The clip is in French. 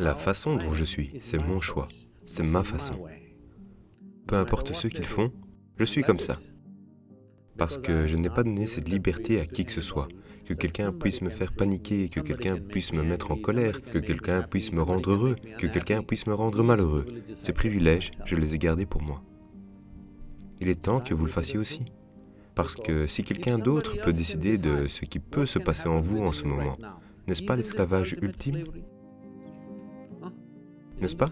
La façon dont je suis, c'est mon choix, c'est ma façon. Peu importe ce qu'ils font, je suis comme ça. Parce que je n'ai pas donné cette liberté à qui que ce soit, que quelqu'un puisse me faire paniquer, que quelqu'un puisse me mettre en colère, que quelqu'un puisse me rendre heureux, que quelqu'un puisse me rendre malheureux. Ces privilèges, je les ai gardés pour moi. Il est temps que vous le fassiez aussi. Parce que si quelqu'un d'autre peut décider de ce qui peut se passer en vous en ce moment, n'est-ce pas l'esclavage ultime? n'est-ce pas?